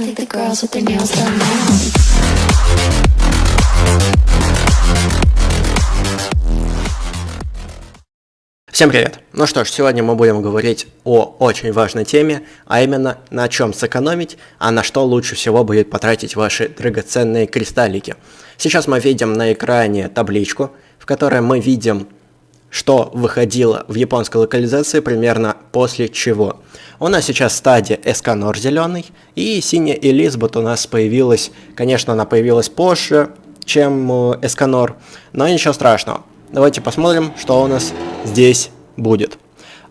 I think the girls with their nails done now. Всем привет! Ну что ж, сегодня мы будем говорить о очень важной теме, а именно на чем сэкономить, а на что лучше всего будет потратить ваши драгоценные кристаллики. Сейчас мы видим на экране табличку, в которой мы видим, что выходило в японской локализации примерно после чего. У нас сейчас стадия Эсканор зеленый, и синяя Элизабет у нас появилась, конечно, она появилась позже, чем э, Эсканор, но ничего страшного. Давайте посмотрим, что у нас здесь будет.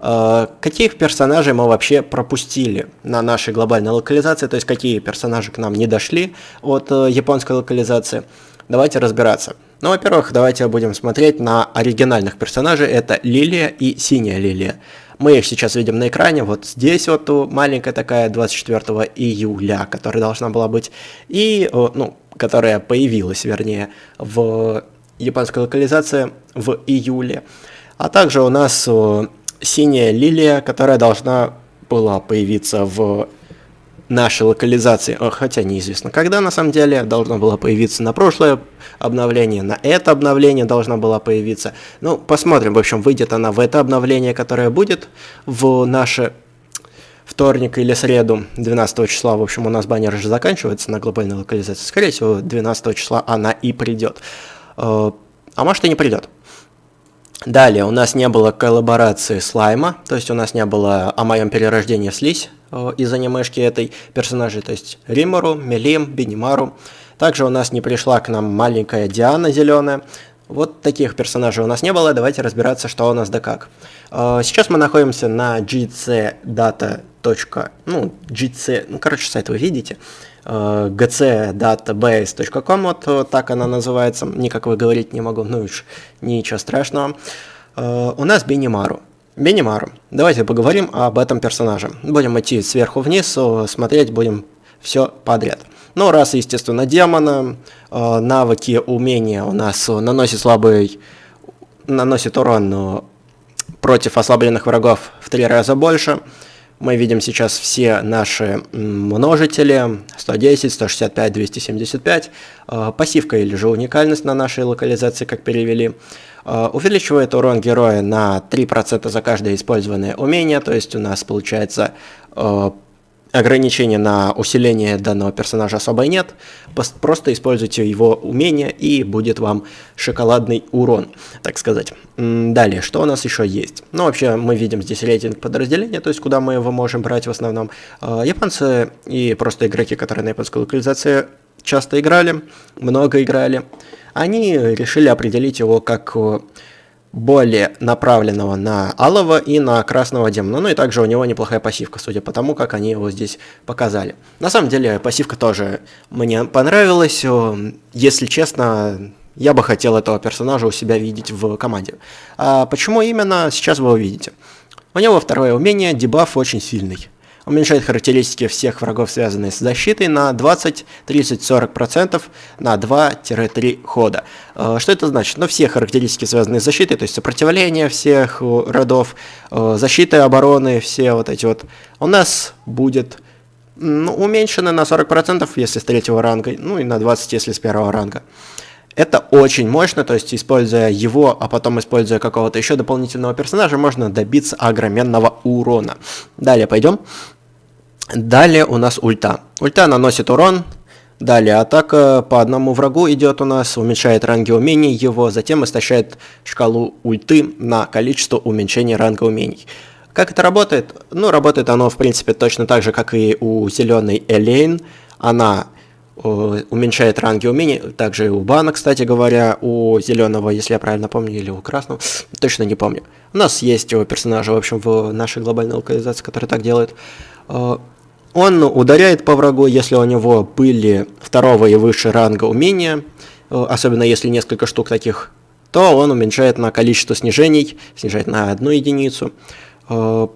Э, Каких персонажей мы вообще пропустили на нашей глобальной локализации, то есть какие персонажи к нам не дошли от э, японской локализации. Давайте разбираться. Ну, во-первых, давайте будем смотреть на оригинальных персонажей. Это Лилия и Синяя Лилия. Мы их сейчас видим на экране. Вот здесь вот маленькая такая 24 июля, которая должна была быть. И, э, ну, которая появилась, вернее, в японской локализации в июле. А также у нас э, синяя лилия, которая должна была появиться в нашей локализации, Э, хотя неизвестно когда на самом деле, должна была появиться на прошлое обновление, на это обновление должна была появиться. Ну, посмотрим, в общем, выйдет она в это обновление, которое будет в наше вторник или среду, 12 числа, в общем, у нас баннер же заканчивается на глобальной локализации, скорее всего, 12 числа она и придет. Э, А может и не придет. Далее у нас не было коллаборации слайма, то есть у нас не было о моем перерождении в слизь э, из анимешки этой персонажей, то есть Римору, Мелим, Бенимару. Также у нас не пришла к нам маленькая Диана зеленая. Вот таких персонажей у нас не было, давайте разбираться, что у нас да как. Э, Сейчас мы находимся на gcdata. Ну, gc, ну, короче, сайт вы видите. Э, gcdatabase.com, вот э, так она называется, никак вы говорить не могу, ну уж ничего страшного. Э, У нас Бенимару. Бенимару. Давайте поговорим об этом персонаже. Будем идти сверху вниз, э, смотреть будем все подряд. Ну, раз, естественно, демона, э, навыки, умения у нас э, наносит слабый, наносит урон э, против ослабленных врагов в три раза больше. Мы видим сейчас все наши множители 110, 165, 275. Э, Пассивка или же уникальность на нашей локализации, как перевели. Э, Увеличивает урон героя на 3% за каждое использованное умение, то есть у нас получается э, ограничения на усиление данного персонажа особо нет, просто используйте его умение и будет вам шоколадный урон, так сказать. Далее, что у нас еще есть? Ну, вообще, мы видим здесь рейтинг подразделения, то есть куда мы его можем брать в основном. Э, Японцы и просто игроки, которые на японской локализации часто играли, много играли, они решили определить его как э, более направленного на алого и на красного демона. Ну и также у него неплохая пассивка, судя по тому, как они его здесь показали. На самом деле пассивка тоже мне понравилась. Э, Если честно, я бы хотел этого персонажа у себя видеть в команде. А почему именно, сейчас вы увидите. У него второе умение, дебаф очень сильный. Уменьшает характеристики всех врагов, связанные с защитой, на 20, 30, 40% на 2-3 хода. Э, Что это значит? Ну, все характеристики, связанные с защитой, то есть сопротивление всех э, родов, э, защита обороны, все вот эти вот, у нас будет ну, уменьшены на 40%, если с третьего ранга, ну и на 20%, если с первого ранга. Это очень мощно, то есть используя его, а потом используя какого-то еще дополнительного персонажа, можно добиться огроменного урона. Далее пойдем. Далее у нас ульта. Ульта наносит урон. Далее атака по одному врагу идет у нас, уменьшает ранги умений его, затем истощает шкалу ульты на количество уменьшения ранга умений. Как это работает? Ну, работает оно, в принципе, точно так же, как и у зеленой Элейн. Она э, уменьшает ранги умений, также и у Бана, кстати говоря, у зеленого, если я правильно помню, или у красного, точно не помню. У нас есть его персонажи, в общем, в нашей глобальной локализации, который так делает. Он ударяет по врагу, если у него были второго и выше ранга умения, э, особенно если несколько штук таких, то он уменьшает на количество снижений, снижает на одну единицу, э,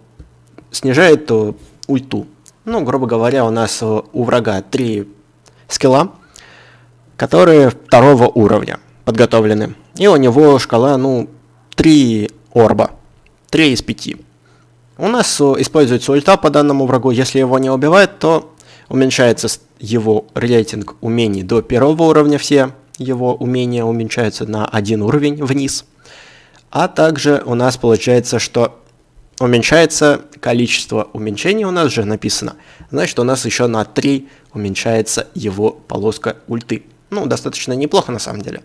снижает э, ульту. Ну, грубо говоря, у нас у врага три скилла, которые второго уровня подготовлены. И у него шкала, ну, 3 орба. 3 из 5. У нас используется ульта по данному врагу. Если его не убивает, то Уменьшается его рейтинг умений до первого уровня, все его умения уменьшаются на один уровень вниз. А также у нас получается, что уменьшается количество уменьшений у нас же написано. Значит, у нас еще на 3 уменьшается его полоска ульты. Ну, достаточно неплохо на самом деле.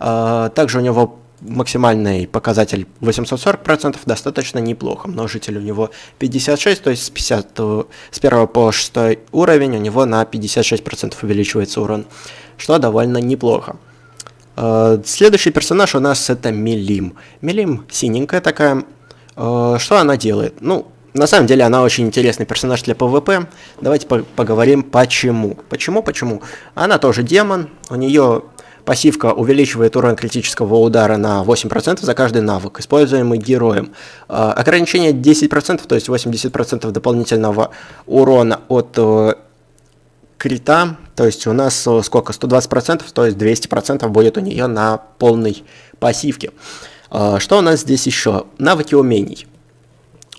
А, также у него максимальный показатель 840%, достаточно неплохо. Множитель у него 56, то есть с, 50, с 1 по 6 уровень у него на 56% увеличивается урон, что довольно неплохо. А, следующий персонаж у нас это Милим. Милим синенькая такая. А, что она делает? Ну, на самом деле она очень интересный персонаж для PvP. Давайте по поговорим почему. Почему? Почему? Она тоже демон, у нее пассивка увеличивает урон критического удара на 8% за каждый навык, используемый героем. Э, ограничение 10%, то есть 80% дополнительного урона от э, крита, то есть у нас э, сколько, 120%, то есть 200% будет у нее на полной пассивке. Э, что у нас здесь еще? Навыки умений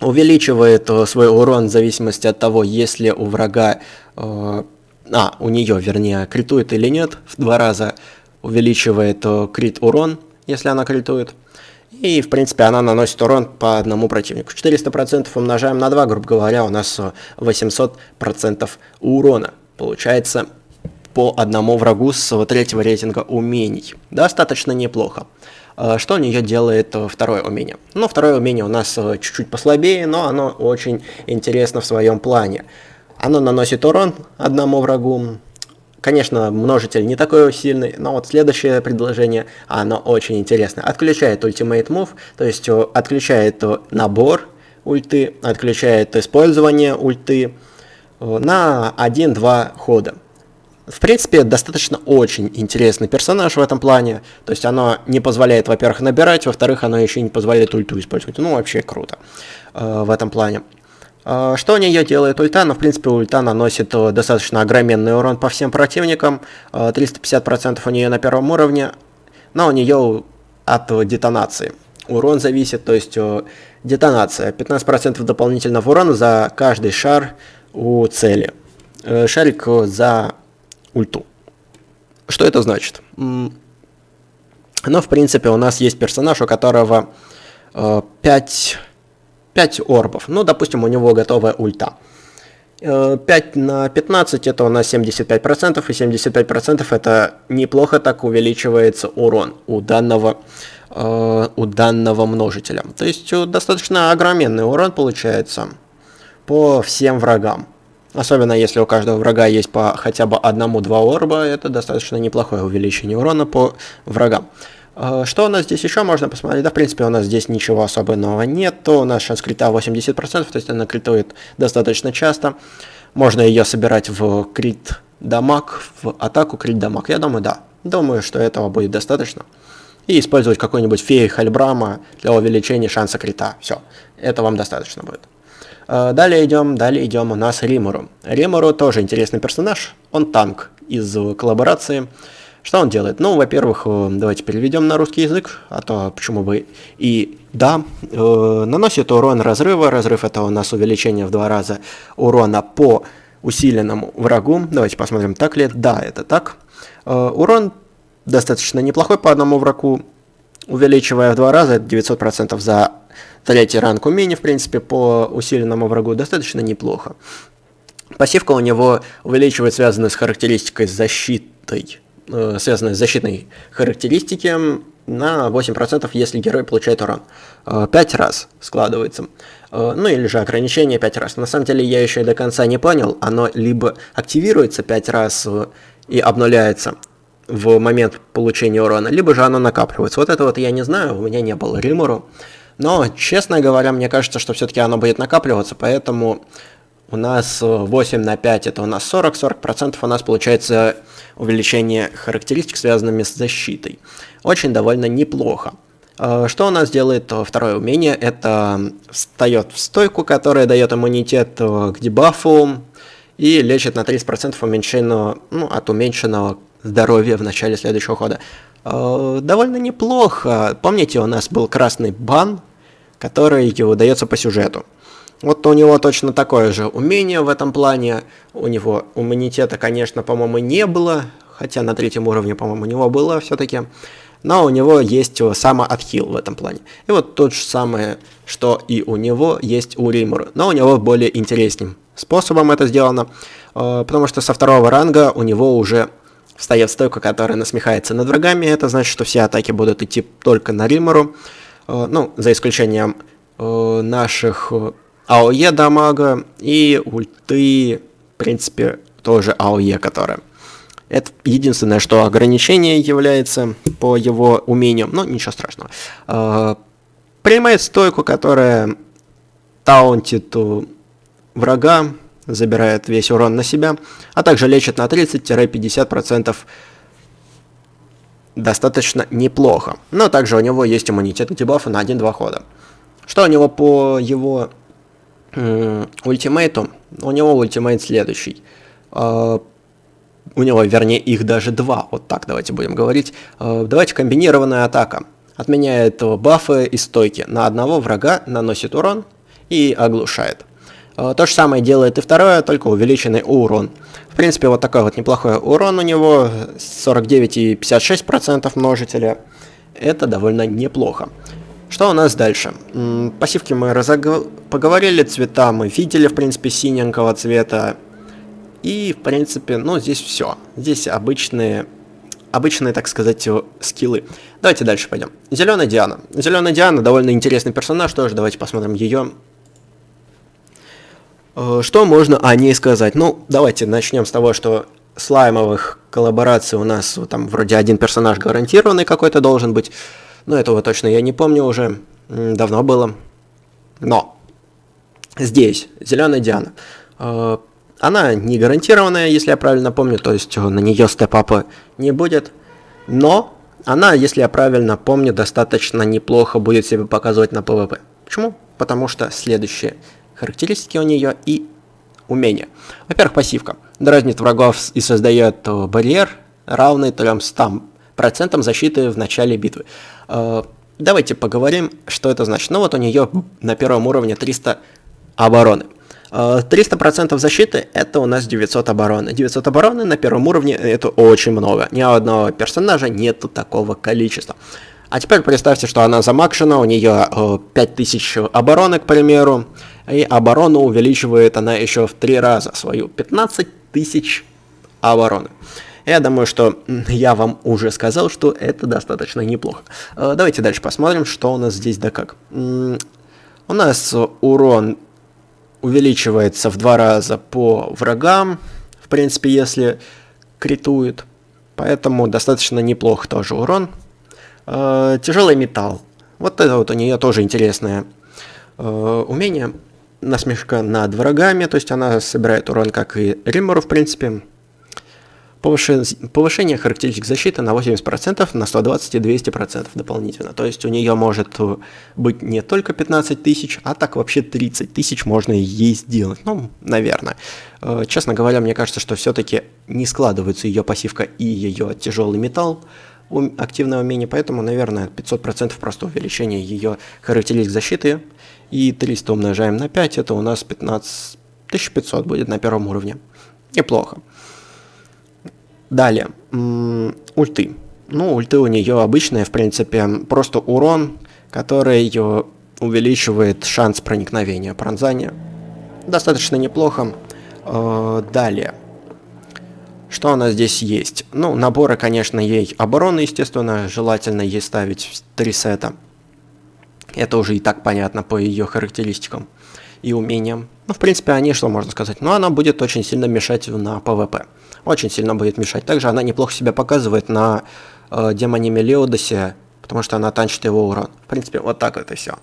увеличивает э, свой урон в зависимости от того, если у врага, а, у нее, вернее, критует или нет, в два раза увеличивает э, крит урон, если она критует. И, в принципе, она наносит урон по одному противнику. 400% умножаем на 2, грубо говоря, у нас 800% урона. Получается по одному врагу с третьего рейтинга умений. Достаточно неплохо. Э, что у нее делает э, второе умение? Ну, второе умение у нас э, чуть-чуть послабее, но оно очень интересно в своем плане. Оно наносит урон одному врагу. Конечно, множитель не такой сильный, но вот следующее предложение, оно очень интересное. Отключает Ultimate Move, то есть отключает набор ульты, отключает использование ульты на 1-2 хода. В принципе, достаточно очень интересный персонаж в этом плане. То есть оно не позволяет, во-первых, набирать, во-вторых, оно еще не позволяет ульту использовать. Ну, вообще круто э, в этом плане. Э, что у нее делает ульта? Ну, в принципе, ульта наносит э, достаточно огроменный урон по всем противникам. Э, 350% у нее на первом уровне, но у нее от детонации. Урон зависит, то есть э, детонация. 15% дополнительного урона за каждый шар у цели. Э, шарик за ульту. Что это значит? Но, в принципе, у нас есть персонаж, у которого э, 5, 5 орбов. Ну, допустим, у него готовая ульта. 5 э, на 15 это у нас 75%, и 75% это неплохо так увеличивается урон у данного, э, у данного множителя. То есть э, достаточно огроменный урон получается по всем врагам. Особенно если у каждого врага есть по хотя бы одному-два орба, это достаточно неплохое увеличение урона по врагам. А, что у нас здесь еще можно посмотреть? Да, в принципе, у нас здесь ничего особенного нет. У нас сейчас крита 80%, то есть она критует достаточно часто. Можно ее собирать в крит дамаг, в атаку крит дамаг. Я думаю, да. Думаю, что этого будет достаточно. И использовать какой-нибудь феи Хальбрама для увеличения шанса крита. Все, это вам достаточно будет. Э, далее идем, далее идем у нас Римуру. Римуру тоже интересный персонаж, он танк из коллаборации. Что он делает? Ну, во-первых, э, давайте переведем на русский язык, а то почему бы и да. Э, наносит урон разрыва, разрыв это у нас увеличение в два раза урона по усиленному врагу. Давайте посмотрим, так ли. Да, это так. урон достаточно неплохой по одному врагу, увеличивая в два раза, это 900% за Третий ранг умений, в принципе, по усиленному врагу достаточно неплохо. Пассивка у него увеличивает связанную с характеристикой защитой, э, связанной с защитной характеристики на 8%, если герой получает урон. Э, 5 раз складывается. Э, ну или же ограничение 5 раз. На самом деле я еще до конца не понял, оно либо активируется 5 раз э, и обнуляется в момент получения урона, либо же оно накапливается. Вот это вот я не знаю, у меня не было римору. Но, честно говоря, мне кажется, что все-таки оно будет накапливаться, поэтому у нас 8 на 5 это у нас 40, 40% у нас получается увеличение характеристик, связанными с защитой. Очень довольно неплохо. А, что у нас делает второе умение? Это встает в стойку, которая дает иммунитет к дебафу и лечит на 30% уменьшенного, ну, от уменьшенного здоровья в начале следующего хода. Довольно неплохо. Помните, у нас был красный бан который выдается по сюжету. Вот у него точно такое же умение в этом плане. У него иммунитета, конечно, по-моему, не было, хотя на третьем уровне, по-моему, у него было все-таки. Но у него есть самоотхил в этом плане. И вот то же самое, что и у него есть у Римура. Но у него более интересным способом это сделано, э, потому что со второго ранга у него уже встает стойка, которая насмехается над врагами. Это значит, что все атаки будут идти только на Римору. Э, ну, за исключением э, наших АОЕ дамага и ульты, в принципе, тоже АОЕ, которая. Это единственное, что ограничение является по его умениям, но ничего страшного. Э, принимает стойку, которая таунтит врага, забирает весь урон на себя, а также лечит на 30-50% достаточно неплохо. Но также у него есть иммунитет к дебафу на 1-2 хода. Что у него по его ультимейту, у него ультимейт следующий. Uh, у него, вернее, их даже два, вот так давайте будем говорить. Uh, давайте комбинированная атака. Отменяет бафы и стойки. На одного врага наносит урон и оглушает. То же самое делает и второе, только увеличенный урон. В принципе, вот такой вот неплохой урон у него, 49,56% множителя. Это довольно неплохо. Что у нас дальше? Пассивки мы разог... поговорили, цвета мы видели, в принципе, синенького цвета. И, в принципе, ну, здесь все. Здесь обычные, обычные, так сказать, скиллы. Давайте дальше пойдем. Зеленая Диана. Зеленая Диана довольно интересный персонаж, тоже давайте посмотрим ее. Э, что можно о ней сказать? Ну, давайте начнем с того, что слаймовых коллабораций у нас там вроде один персонаж гарантированный какой-то должен быть. Но этого точно я не помню уже. Давно было. Но здесь зеленая Диана. Э, она не гарантированная, если я правильно помню, то есть э, на нее степапа не будет. Но она, если я правильно помню, достаточно неплохо будет себя показывать на PvP. Почему? Потому что следующие характеристики у нее и умения. Во-первых, пассивка. Дразнит врагов и создает э, барьер, равный 300 процентом защиты в начале битвы. Э, давайте поговорим, что это значит. Ну вот у нее на первом уровне 300 обороны. 300% э, защиты это у нас 900 обороны. 900 обороны на первом уровне это очень много. Ни у одного персонажа нету такого количества. А теперь представьте, что она замакшена, у нее 5000 э, обороны, к примеру, и оборону увеличивает она еще в 3 раза свою, 15 тысяч обороны. Я думаю, что я вам уже сказал, что это достаточно неплохо. Э, давайте дальше посмотрим, что у нас здесь да как. У нас урон увеличивается в два раза по врагам, в принципе, если критует. Поэтому достаточно неплохо тоже урон. Э, тяжелый металл. Вот это вот у нее тоже интересное э, умение. Насмешка над врагами, то есть она собирает урон, как и Риммору, в принципе. Повышение характеристик защиты на 80%, на 120 и 200% дополнительно. То есть у нее может быть не только 15 тысяч, а так вообще 30 тысяч можно ей сделать. Ну, наверное. Э, честно говоря, мне кажется, что все-таки не складывается ее пассивка и ее тяжелый металл активное умение, поэтому, наверное, 500% просто увеличение ее характеристик защиты. И 300 умножаем на 5, это у нас 15 1500 будет на первом уровне. Неплохо. Далее, ульты. Ну, ульты у нее обычные, в принципе, просто урон, который увеличивает шанс проникновения, пронзания. Достаточно неплохо. Э, далее. Что у нас здесь есть? Ну, наборы, конечно, ей обороны, естественно, желательно ей ставить три сета. Это уже и так понятно по ее характеристикам и умениям. Ну, в принципе, они, что можно сказать? Ну, она будет очень сильно мешать на PvP очень сильно будет мешать. Также она неплохо себя показывает на э, демоне Мелиодосе, потому что она танчит его урон. В принципе, вот так это все.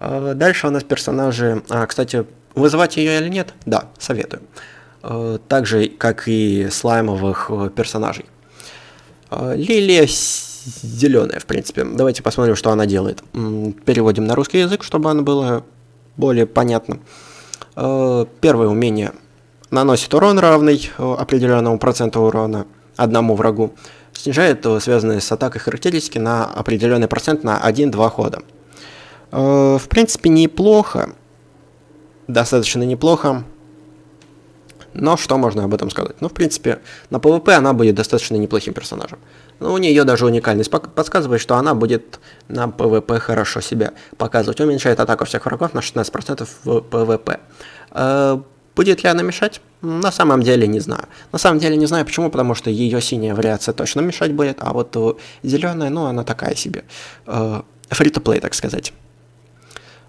Э, дальше у нас персонажи... А, кстати, вызывать ее или нет? Да, советую. Э, так же, как и слаймовых э, персонажей. Э, Лилия зеленая, в принципе. Давайте посмотрим, что она делает. Переводим на русский язык, чтобы оно было более понятно. Э, первое умение – наносит урон равный э, определенному проценту урона одному врагу, снижает э, связанные с атакой характеристики на определенный процент на 1-2 хода. В принципе, неплохо. достаточно неплохо. Но что можно об этом сказать? Ну, в принципе, на PvP она будет достаточно неплохим персонажем. Ну, у нее даже уникальность подсказывает, что она будет на PvP хорошо себя показывать. Уменьшает атаку всех врагов на 16% в PvP. Э, будет ли она мешать? На самом деле не знаю. На самом деле не знаю почему, потому что ее синяя вариация точно мешать будет, а вот зеленая, ну, она такая себе. Free-to-play, так сказать.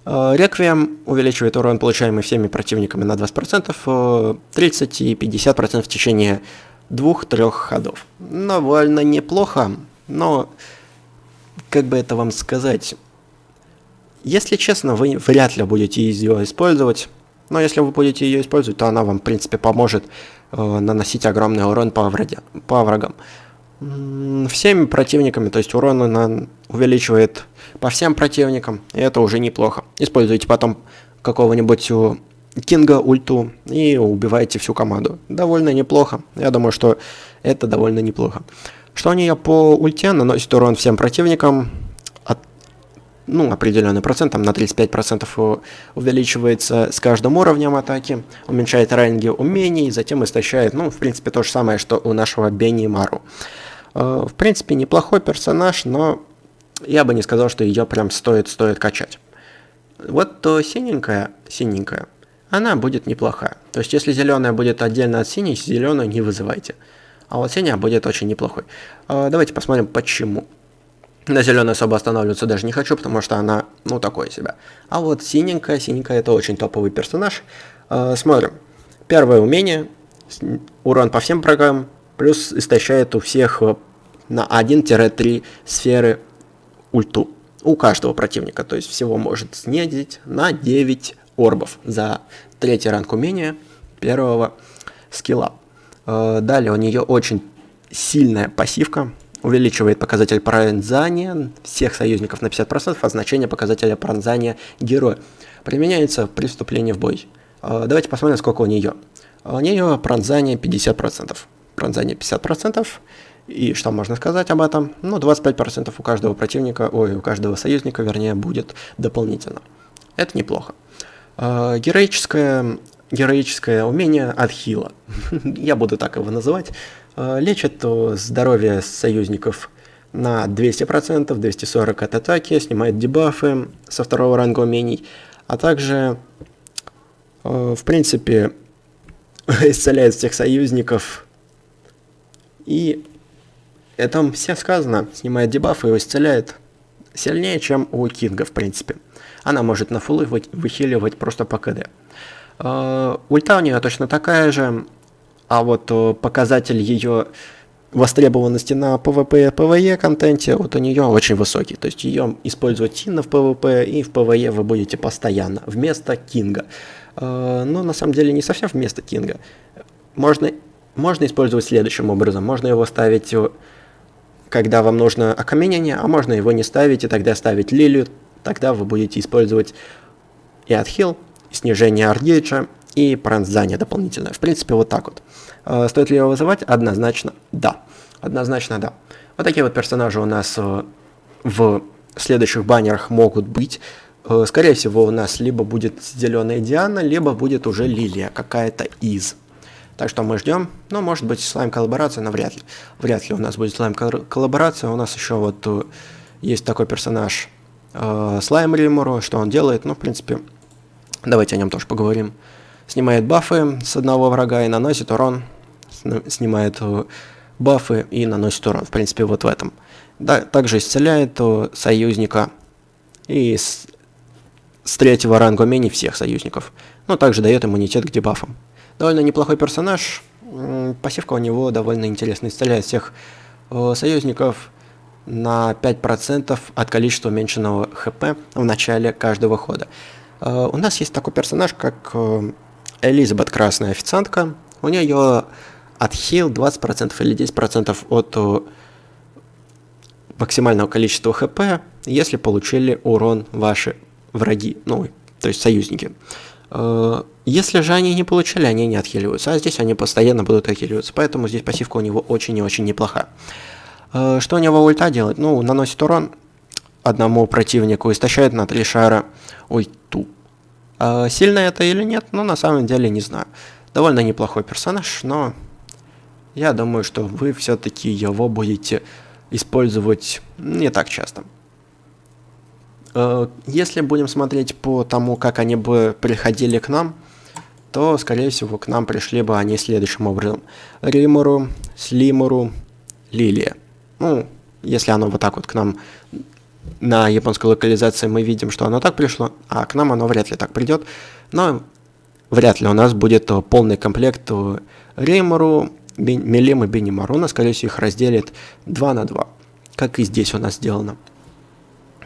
Реквием увеличивает урон, получаемый всеми противниками на 20%, 30 и 50% в течение двух-трех ходов. Довольно неплохо, но, как бы это вам сказать, если честно, вы вряд ли будете ее использовать, но если вы будете ее использовать, то она вам, в принципе, поможет э, наносить огромный урон по, враде, по врагам. Всеми противниками, то есть урон она увеличивает по всем противникам, и это уже неплохо. Используйте потом какого-нибудь Кинга ульту и убиваете всю команду. Довольно неплохо. Я думаю, что это довольно неплохо. Что нее по ульте наносит урон всем противникам, от, ну, определенный процент, там на 35% увеличивается с каждым уровнем атаки, уменьшает ранги умений, затем истощает, ну, в принципе, то же самое, что у нашего Бенни Мару. Э, в принципе, неплохой персонаж, но я бы не сказал, что ее прям стоит, стоит качать. Вот то синенькая, синенькая, она будет неплохая. То есть, если зеленая будет отдельно от синей, зеленую не вызывайте. А вот синяя будет очень неплохой. А, давайте посмотрим, почему. На зеленой особо останавливаться даже не хочу, потому что она, ну, такое себя. А вот синенькая, синенькая это очень топовый персонаж. А, смотрим. Первое умение, урон по всем врагам, плюс истощает у всех э, на 1-3 сферы ульту. У каждого противника, то есть всего может снизить на 9 орбов за третий ранг умения первого скилла. Э, далее у нее очень сильная пассивка, увеличивает показатель пронзания всех союзников на 50%, а значение показателя пронзания героя. Применяется при вступлении в бой. Э, давайте посмотрим, сколько у нее. У нее пронзание 50%. Пронзание 50%. И что можно сказать об этом? Ну, 25% у каждого противника, ой, у каждого союзника, вернее, будет дополнительно. Это неплохо. А, героическое, героическое умение от хила. Я буду так его называть. А, лечит здоровье союзников на 200%, 240 от атаки, снимает дебафы со второго ранга умений, а также, а, в принципе, исцеляет всех союзников. И это все сказано, снимает дебафы и исцеляет сильнее, чем у Кинга, в принципе. Она может на фулы выхиливать просто по КД. А, ульта у нее точно такая же, а вот э, показатель ее востребованности на PvP и PvE контенте вот у нее очень высокий. То есть ее использовать сильно в PvP и в PvE вы будете постоянно, вместо Кинга. А, но на самом деле не совсем вместо Кинга. Можно, можно использовать следующим образом. Можно его ставить, э, когда вам нужно окаменение, а можно его не ставить и тогда ставить лилию, тогда вы будете использовать и отхил, и снижение ардейджа, и пронзание дополнительное. В принципе, вот так вот. Э, стоит ли его вызывать? Однозначно да. Однозначно да. Вот такие вот персонажи у нас э, в следующих баннерах могут быть. Э, скорее всего, у нас либо будет зеленая Диана, либо будет уже Лилия какая-то из. Так что мы ждем. Ну, может быть, слайм-коллаборация, но вряд ли. Вряд ли у нас будет слайм-коллаборация. У нас еще вот есть такой персонаж э, Слайм Римуру, что он делает, ну, в принципе, давайте о нем тоже поговорим. Снимает бафы с одного врага и наносит урон, снимает э, бафы и наносит урон, в принципе, вот в этом. Да, также исцеляет э, союзника и с, с третьего ранга умений всех союзников. Но также дает иммунитет к дебафам. Довольно неплохой персонаж, пассивка у него довольно интересная, исцеляет всех союзников, на 5% от количества уменьшенного хп в начале каждого хода. Uh, у нас есть такой персонаж, как uh, Элизабет Красная Официантка. У нее отхил 20% или 10% от uh, максимального количества хп, если получили урон ваши враги, ну, то есть союзники. Если же они не получили, они не отхиливаются, а здесь они постоянно будут отхиливаться, поэтому здесь пассивка у него очень и очень неплохая. Э, что у него ульта делает? Ну, наносит урон одному противнику, истощает на 3 шара ульту. Э, сильно это или нет, ну, на самом деле не знаю. Довольно неплохой персонаж, но я думаю, что вы все-таки его будете использовать не так часто. Э, если будем смотреть по тому, как они бы приходили к нам, то, скорее всего, к нам пришли бы они следующим образом. Римуру, Слимуру, Лилия. Ну, если оно вот так вот к нам на японской локализации мы видим, что оно так пришло, а к нам оно вряд ли так придет. Но вряд ли у нас будет полный комплект Римуру, Мелим и Беннимаруна. Скорее всего, их разделит 2 на 2, как и здесь у нас сделано.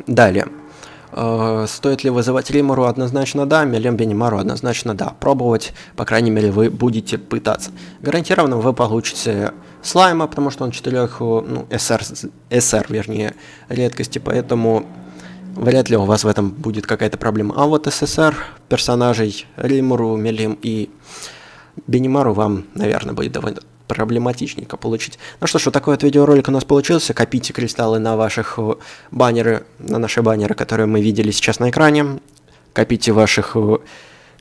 Далее. Э, стоит ли вызывать Римору? Однозначно да. Мелем Бенимару? Однозначно да. Пробовать, по крайней мере, вы будете пытаться. Гарантированно вы получите слайма, потому что он 4, ну, SR, SR, вернее, редкости, поэтому вряд ли у вас в этом будет какая-то проблема. А вот СССР персонажей Римуру, Мелим и Бенимару вам, наверное, будет довольно проблематичненько получить. Ну что ж, вот такой вот видеоролик у нас получился. Копите кристаллы на ваших э, баннеры, на наши баннеры, которые мы видели сейчас на экране. Копите ваших э,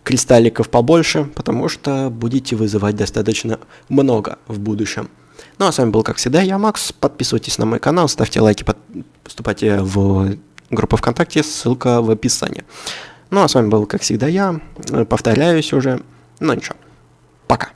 кристалликов побольше, потому что будете вызывать достаточно много в будущем. Ну а с вами был, как всегда, я, Макс. Подписывайтесь на мой канал, ставьте лайки, поступайте в группу ВКонтакте, ссылка в описании. Ну а с вами был, как всегда, я. Повторяюсь уже. Ну ничего. Пока.